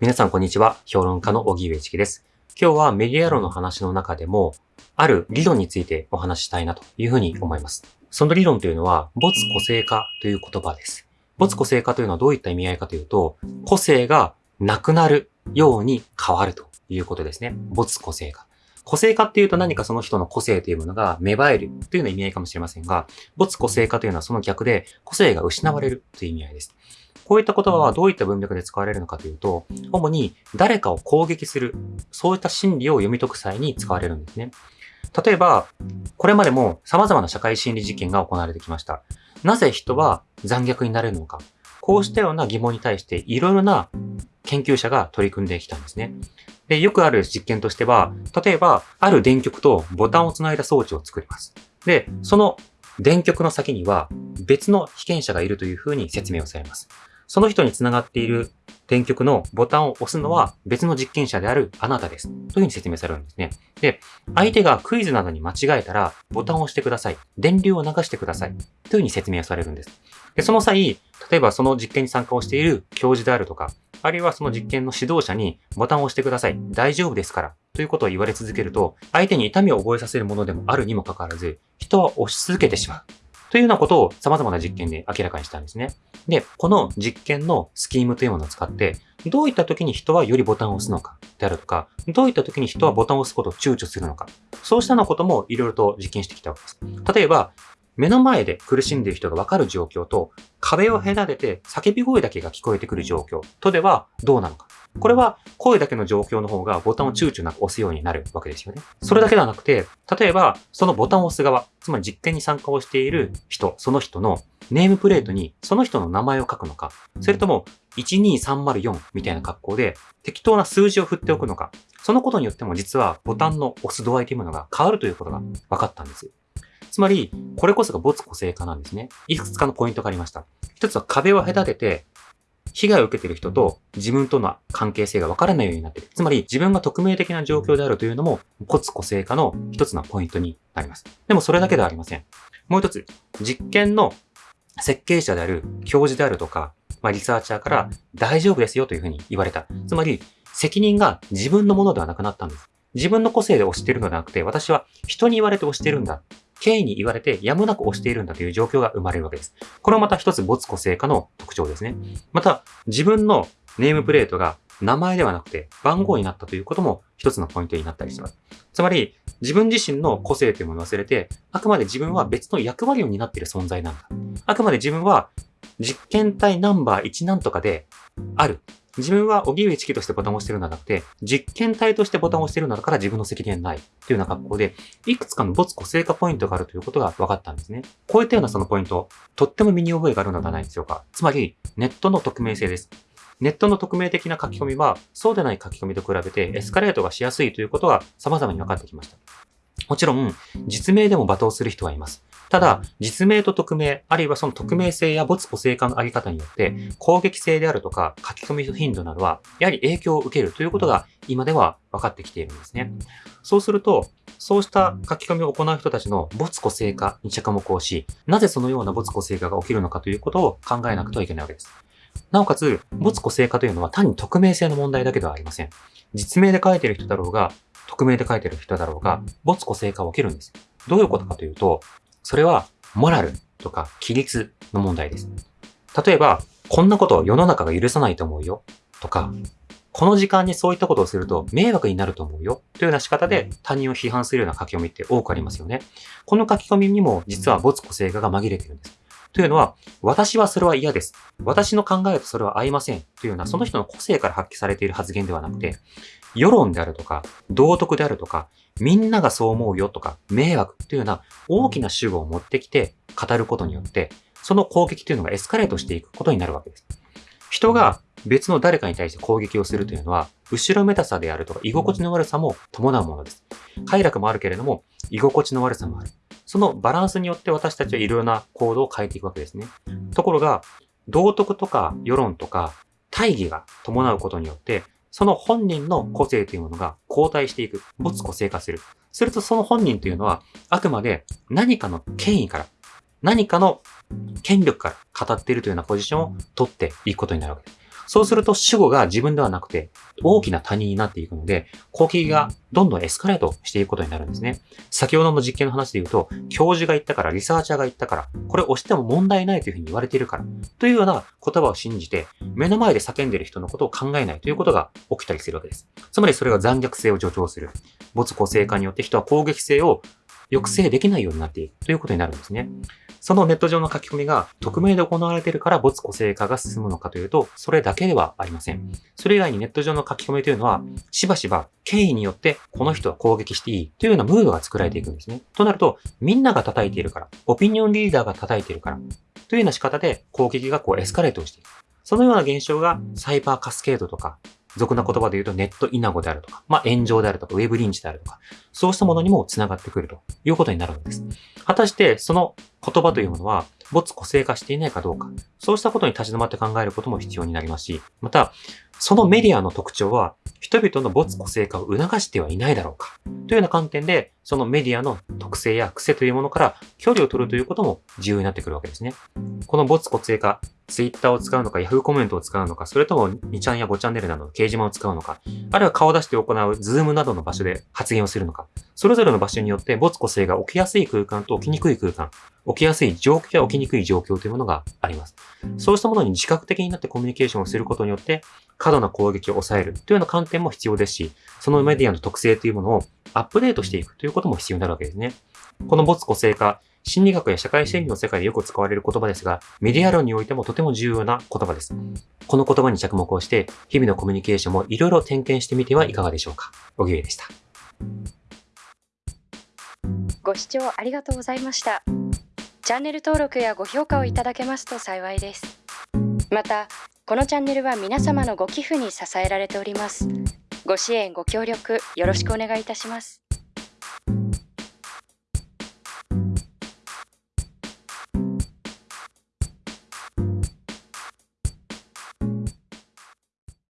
皆さんこんにちは。評論家の小木上チキです。今日はメディア論の話の中でも、ある理論についてお話ししたいなというふうに思います。その理論というのは、没個性化という言葉です。没個性化というのはどういった意味合いかというと、個性がなくなるように変わるということですね。没個性化。個性化っていうと何かその人の個性というものが芽生えるというような意味合いかもしれませんが、没個性化というのはその逆で個性が失われるという意味合いです。こういった言葉はどういった文脈で使われるのかというと、主に誰かを攻撃する、そういった心理を読み解く際に使われるんですね。例えば、これまでも様々な社会心理実験が行われてきました。なぜ人は残虐になれるのか。こうしたような疑問に対していろいろな研究者が取り組んできたんですね。で、よくある実験としては、例えば、ある電極とボタンをつないだ装置を作ります。で、その電極の先には別の被験者がいるというふうに説明をされます。その人につながっている電極のボタンを押すのは別の実験者であるあなたです。というふうに説明されるんですね。で、相手がクイズなどに間違えたらボタンを押してください。電流を流してください。というふうに説明されるんです。で、その際、例えばその実験に参加をしている教授であるとか、あるいはその実験の指導者にボタンを押してください。大丈夫ですから。ということを言われ続けると、相手に痛みを覚えさせるものでもあるにもかかわらず、人は押し続けてしまう。というようなことを様々な実験で明らかにしたんですね。で、この実験のスキームというものを使って、どういった時に人はよりボタンを押すのかであるとか、どういった時に人はボタンを押すことを躊躇するのか、そうしたようなこともいろいろと実験してきたわけです。例えば、目の前で苦しんでいる人がわかる状況と、壁を隔てて叫び声だけが聞こえてくる状況とではどうなのか。これは声だけの状況の方がボタンを躊躇なく押すようになるわけですよね。それだけではなくて、例えばそのボタンを押す側、つまり実験に参加をしている人、その人のネームプレートにその人の名前を書くのか、それとも12304みたいな格好で適当な数字を振っておくのか、そのことによっても実はボタンの押す度合いというものが変わるということが分かったんです。つまり、これこそが没個性化なんですね。いくつかのポイントがありました。一つは壁を隔てて、被害を受けている人と自分との関係性が分からないようになっている。つまり自分が匿名的な状況であるというのも骨個性化の一つのポイントになります。でもそれだけではありません。もう一つ、実験の設計者である教授であるとか、まあ、リサーチャーから大丈夫ですよというふうに言われた。つまり責任が自分のものではなくなったんです。自分の個性で押してるのではなくて、私は人に言われて押してるんだ。権威に言われてやむなく押しているんだという状況が生まれるわけです。これはまた一つ没個性化の特徴ですね。また、自分のネームプレートが名前ではなくて番号になったということも一つのポイントになったりします。つまり、自分自身の個性というものを忘れて、あくまで自分は別の役割を担っている存在なんだ。あくまで自分は実験体ナンバー1なんとかである。自分は荻上チキとしてボタンを押してるのではなくて、実験体としてボタンを押してるのだから自分の責任ないというような格好で、いくつかの没個性化ポイントがあるということが分かったんですね。こういったようなそのポイント、とっても身に覚えがあるのではないでしょうか。つまり、ネットの匿名性です。ネットの匿名的な書き込みは、そうでない書き込みと比べてエスカレートがしやすいということが様々に分かってきました。もちろん、実名でも罵倒する人はいます。ただ、実名と匿名、あるいはその匿名性や没個性化のあり方によって、攻撃性であるとか書き込み頻度などは、やはり影響を受けるということが今では分かってきているんですね。そうすると、そうした書き込みを行う人たちの没個性化に着目をし、なぜそのような没個性化が起きるのかということを考えなくてはいけないわけです。なおかつ、没個性化というのは単に匿名性の問題だけではありません。実名で書いている人だろうが、匿名で書いている人だろうが、没個性化は起きるんです。どういうことかというと、それは、モラルとか規律の問題です。例えば、こんなことを世の中が許さないと思うよ。とか、この時間にそういったことをすると迷惑になると思うよ。というような仕方で他人を批判するような書き込みって多くありますよね。この書き込みにも実は没個性化が紛れているんです。というのは、私はそれは嫌です。私の考えとそれは合いません。というような、その人の個性から発揮されている発言ではなくて、世論であるとか、道徳であるとか、みんながそう思うよとか、迷惑というような大きな主語を持ってきて語ることによって、その攻撃というのがエスカレートしていくことになるわけです。人が別の誰かに対して攻撃をするというのは、後ろめたさであるとか、居心地の悪さも伴うものです。快楽もあるけれども、居心地の悪さもある。そのバランスによって私たちはいろいろな行動を変えていくわけですね。ところが、道徳とか世論とか大義が伴うことによって、その本人の個性というものが後退していく。没個性化する。するとその本人というのは、あくまで何かの権威から、何かの権力から語っているというようなポジションを取っていくことになるわけです。そうすると主語が自分ではなくて大きな他人になっていくので、攻撃がどんどんエスカレートしていくことになるんですね。先ほどの実験の話で言うと、教授が言ったから、リサーチャーが言ったから、これ押しても問題ないというふうに言われているから、というような言葉を信じて、目の前で叫んでいる人のことを考えないということが起きたりするわけです。つまりそれが残虐性を助長する。没個性化によって人は攻撃性を抑制できないようになっているということになるんですね。そのネット上の書き込みが匿名で行われているから没個性化が進むのかというと、それだけではありません。それ以外にネット上の書き込みというのは、しばしば権威によってこの人は攻撃していいというようなムードが作られていくんですね。となると、みんなが叩いているから、オピニオンリーダーが叩いているから、というような仕方で攻撃がこうエスカレートをしていく。そのような現象がサイバーカスケードとか、俗な言葉で言うとネットイナゴであるとか、まあ炎上であるとか、ウェブリンチであるとか、そうしたものにも繋がってくるということになるんです。果たしてその言葉というものは、没個性化していないかどうか、そうしたことに立ち止まって考えることも必要になりますし、また、そのメディアの特徴は、人々の没個性化を促してはいないだろうか、というような観点で、そのメディアの特性や癖というものから距離を取るということも重要になってくるわけですね。この没個性化、ツイッターを使うのか、ヤフーコメントを使うのか、それとも2ちゃんや5チャンネルなどの掲示板を使うのか、あるいは顔を出して行うズームなどの場所で発言をするのか、それぞれの場所によって没個性が起きやすい空間と起きにくい空間、起きやすい状況や起きにくい状況というものがあります。そうしたものに自覚的になってコミュニケーションをすることによって、過度な攻撃を抑えるというような観点も必要ですし、そのメディアの特性というものをアップデートしていくということも必要になるわけですね。この没個性化、心理学や社会心理の世界でよく使われる言葉ですが、メディア論においてもとても重要な言葉です。この言葉に着目をして、日々のコミュニケーションもいろいろ点検してみてはいかがでしょうか。おぎゅうでした。ご視聴ありがとうございました。チャンネル登録やご評価をいただけますと幸いです。また、このチャンネルは皆様のご寄付に支えられております。ご支援、ご協力、よろしくお願いいたします。